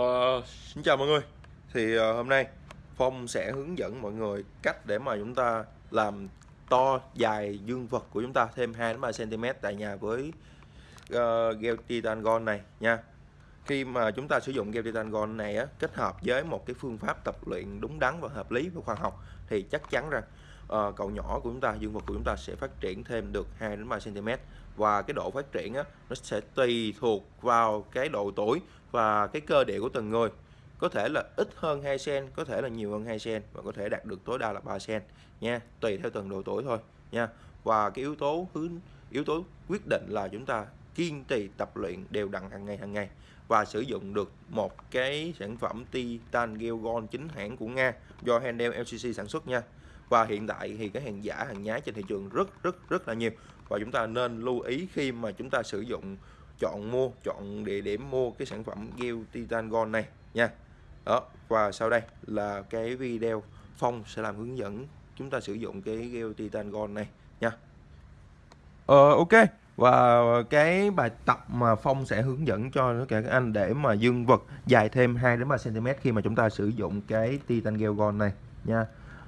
Uh, xin chào mọi người. Thì uh, hôm nay Phong sẽ hướng dẫn mọi người cách để mà chúng ta làm to dài dương vật của chúng ta thêm 2 3 cm tại nhà với uh, gel titan gold này nha. Khi mà chúng ta sử dụng gel titan gold này á, kết hợp với một cái phương pháp tập luyện đúng đắn và hợp lý và khoa học thì chắc chắn rằng Ờ, uh, cậu nhỏ của chúng ta dương vật của chúng ta sẽ phát triển thêm được 2 3 cm và cái độ phát triển á, nó sẽ tùy thuộc vào cái độ tuổi và cái cơ địa của từng người. Có thể là ít hơn 2 cm có thể là nhiều hơn 2 cm và có thể đạt được tối đa là 3 cm nha. Tùy theo từng độ tuổi thôi nha. Và cái yếu tố hướng yếu tố quyết định là chúng ta kiên trì tập luyện đều đặn hàng ngày hàng ngày. Và sử dụng được một cái sản phẩm Titan Gelgon chính hãng của Nga do H&M Handel LCC sản xuất nha và hiện tại thì cái hàng giả, hàng nhái trên thị trường rất rất rất là nhiều. Và chúng ta nên lưu ý khi mà chúng ta sử dụng, chọn mua, chọn địa điểm mua cái sản phẩm gel titan gold này nha. Đó, và sau đây là cái video phong sẽ làm hướng dẫn chúng ta sử dụng cái gel titan gold này nha. Ờ ok. Và cái bài tập mà phong sẽ hướng dẫn cho tất cả các anh để mà dương vật dài thêm 2 đến 3 cm khi mà chúng ta sử dụng cái titan gel gold này nha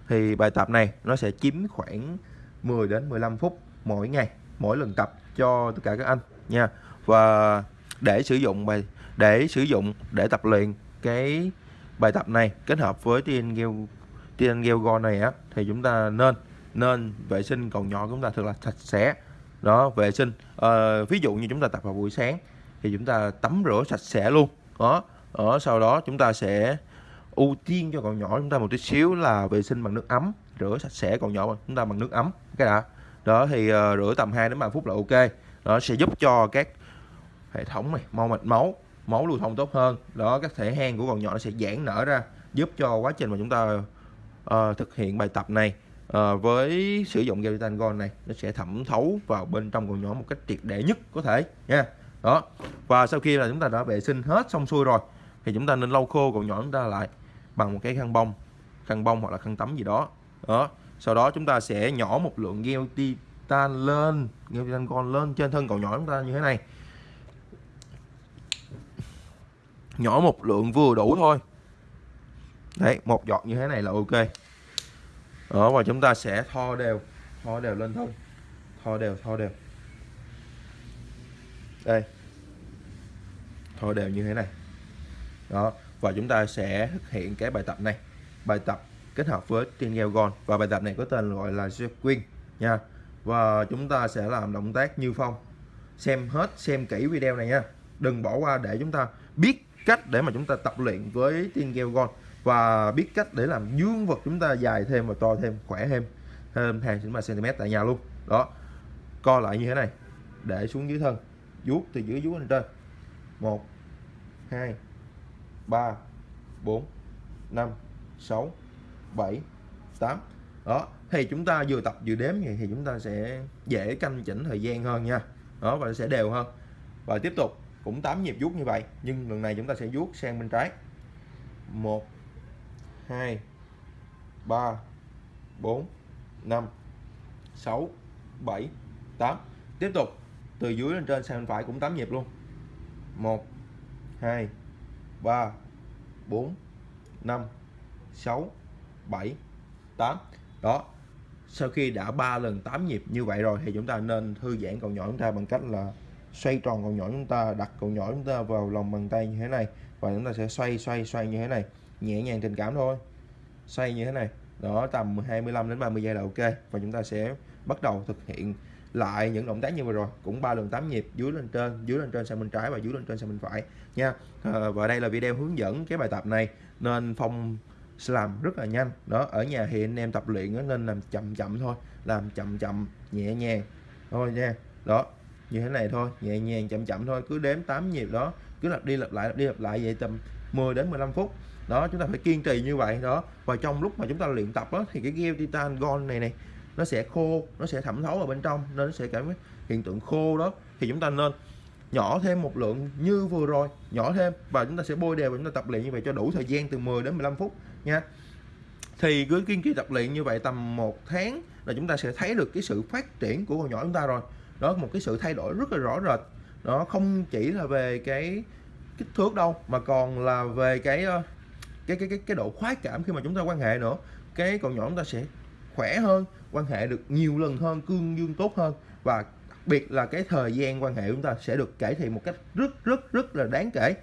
thì bài tập này nó sẽ chiếm khoảng 10 đến 15 phút mỗi ngày mỗi lần tập cho tất cả các anh nha. Và để sử dụng bài để sử dụng để tập luyện cái bài tập này kết hợp với tiên gel tiên gel go này á thì chúng ta nên nên vệ sinh cầu nhỏ của chúng ta thật là sạch sẽ. Đó vệ sinh à, ví dụ như chúng ta tập vào buổi sáng thì chúng ta tắm rửa sạch sẽ luôn. Đó ở sau đó chúng ta sẽ ưu tiên cho con nhỏ chúng ta một tí xíu là vệ sinh bằng nước ấm rửa sạch sẽ con nhỏ chúng ta bằng nước ấm cái đã. Đó thì uh, rửa tầm 2 đến 3 phút là ok. Nó sẽ giúp cho các hệ thống này mau mạch máu máu lưu thông tốt hơn. Đó các thể hang của con nhỏ nó sẽ giãn nở ra giúp cho quá trình mà chúng ta uh, thực hiện bài tập này uh, với sử dụng gel gold này nó sẽ thẩm thấu vào bên trong con nhỏ một cách triệt để nhất có thể nha. Đó và sau khi là chúng ta đã vệ sinh hết xong xuôi rồi thì chúng ta nên lau khô con nhỏ chúng ta lại bằng một cái khăn bông khăn bông hoặc là khăn tắm gì đó. Đó, sau đó chúng ta sẽ nhỏ một lượng gel titan lên gel titan con lên trên thân cậu nhỏ chúng ta như thế này. Nhỏ một lượng vừa đủ thôi. Đấy, một giọt như thế này là ok. Đó, và chúng ta sẽ tho đều tho đều lên thôi tho đều tho đều. Đây. Tho đều như thế này. Đó và chúng ta sẽ thực hiện cái bài tập này. Bài tập kết hợp với tiên gel gold. Và bài tập này có tên gọi là Queen nha. Và chúng ta sẽ làm động tác như phong. Xem hết, xem kỹ video này nha. Đừng bỏ qua để chúng ta biết cách để mà chúng ta tập luyện với tiên gel gold. Và biết cách để làm dương vật chúng ta dài thêm và to thêm, khỏe thêm thêm 2 3 cm tại nhà luôn. Đó. Co lại như thế này. Để xuống dưới thân. Vuốt từ dưới, vuốt lên trên. 1 2 3 4 5 6 7 8 đó, thì chúng ta vừa tập vừa đếm vậy thì chúng ta sẽ dễ canh chỉnh thời gian hơn nha. Đó, và sẽ đều hơn. Và tiếp tục, cũng 8 nhịp vuốt như vậy, nhưng lần này chúng ta sẽ vuốt sang bên trái. 1 2 3 4 5 6 7 8 tiếp tục, từ dưới lên trên sang bên phải cũng 8 nhịp luôn. 1 2 3 4 5 6 7 8 đó, sau khi đã 3 lần 8 nhịp như vậy rồi thì chúng ta nên thư giãn cầu nhỏ chúng ta bằng cách là xoay tròn cầu nhỏ chúng ta, đặt cầu nhỏ chúng ta vào lòng bàn tay như thế này và chúng ta sẽ xoay xoay xoay như thế này. Nhẹ nhàng tình cảm thôi. Xoay như thế này. Đó, tầm 25 đến 30 giây là ok và chúng ta sẽ bắt đầu thực hiện lại những động tác như vừa rồi. Cũng ba lần 8 nhịp dưới lên trên dưới lên trên sang bên trái và dưới lên trên sang bên phải nha. À, và đây là video hướng dẫn cái bài tập này nên phong làm rất là nhanh. Đó ở nhà thì anh em tập luyện nên làm chậm chậm thôi làm chậm chậm nhẹ nhàng thôi nha. Đó như thế này thôi nhẹ nhàng chậm chậm thôi cứ đếm 8 nhịp đó cứ lặp đi lặp lại lặp đi lặp lại vậy tầm 10 đến 15 phút. Đó chúng ta phải kiên trì như vậy. Đó và trong lúc mà chúng ta luyện tập đó, thì cái gel titan gold này này nó sẽ khô, nó sẽ thẩm thấu vào bên trong, nên nó sẽ cảm hiện tượng khô đó. Thì chúng ta nên nhỏ thêm một lượng như vừa rồi, nhỏ thêm và chúng ta sẽ bôi đều và chúng ta tập luyện như vậy cho đủ thời gian từ 10 đến 15 phút nha. Thì cứ kiên trì tập luyện như vậy tầm một tháng là chúng ta sẽ thấy được cái sự phát triển của con nhỏ chúng ta rồi. Đó, một cái sự thay đổi rất là rõ rệt. Nó không chỉ là về cái kích thước đâu, mà còn là về cái ờ, cái cái cái cái độ khoái cảm khi mà chúng ta quan hệ nữa. Cái con nhỏ chúng ta sẽ khỏe hơn quan hệ được nhiều lần hơn cương dương tốt hơn. Và đặc biệt là cái thời gian quan hệ của chúng ta sẽ được cải thiện một cách rất rất rất là đáng kể.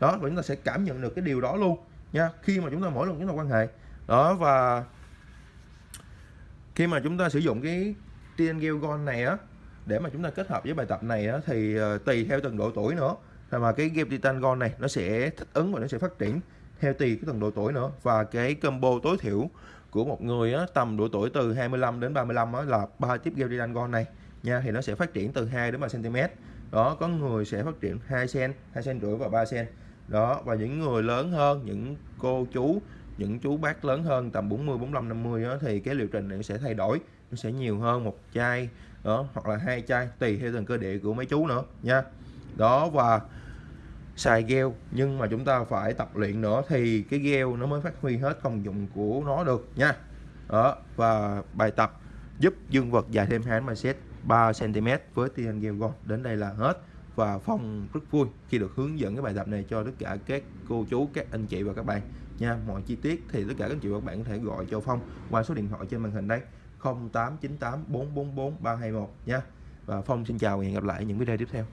Đó và chúng ta sẽ cảm nhận được cái điều đó luôn nha. Khi mà chúng ta mỗi lần chúng ta quan hệ đó và khi mà chúng ta sử dụng cái TN Gel Gold này á để mà chúng ta kết hợp với bài tập này á, thì ờ, tùy theo từng độ tuổi nữa. Mà cái Gel Titan Gold này nó sẽ thích ứng và nó sẽ phát triển theo tùy cái từng độ tuổi nữa. Và cái combo tối thiểu của một người á, tầm độ tuổi từ 25 đến 35 á, là ba tiếp Gel Titan này nha thì nó sẽ phát triển từ 2 đến 3 cm đó có người sẽ phát triển 2 cm 2 cm rưỡi và 3 cm đó và những người lớn hơn những cô chú những chú bác lớn hơn tầm 40 45 50 đó, thì cái liệu trình này sẽ thay đổi nó sẽ nhiều hơn một chai đó hoặc là hai chai tùy theo từng cơ địa của mấy chú nữa nha. Đó và xài gel nhưng mà chúng ta phải tập luyện nữa thì cái gel nó mới phát huy hết công dụng của nó được nha đó và bài tập giúp dương vật dài thêm hai set 3 cm với tiên gel gold đến đây là hết và Phong rất vui khi được hướng dẫn cái bài tập này cho tất cả các cô chú, các anh chị và các bạn nha. Mọi chi tiết thì tất cả các anh chị và các bạn có thể gọi cho Phong qua số điện thoại trên màn hình đây 0898 444 321 nha. Và Phong xin chào và hẹn gặp lại những video tiếp theo.